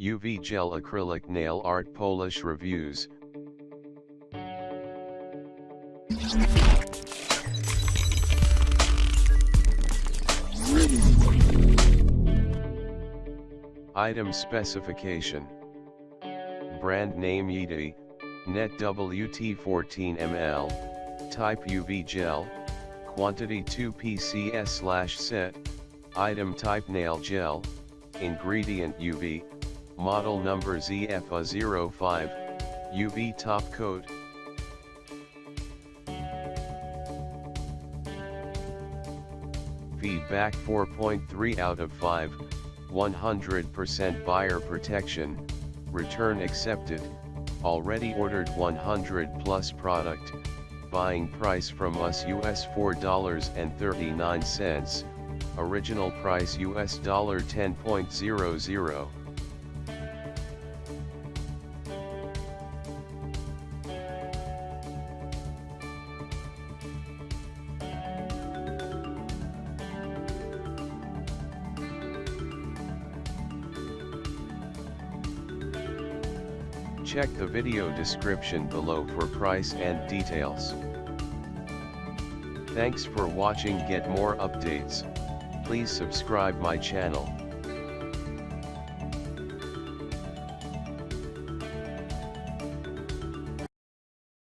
UV Gel Acrylic Nail Art Polish Reviews. Item Specification. Brand name Yeti, Net WT 14 ml, Type UV Gel, Quantity 2 PCS set, Item Type Nail Gel, Ingredient UV, Model Number ZFA05, UV Top Coat, Feedback 4.3 out of 5, 100% buyer protection, return accepted, already ordered 100 plus product, buying price from us US $4.39, original price US $10.00. Check the video description below for price and details. Thanks for watching get more updates, please subscribe my channel.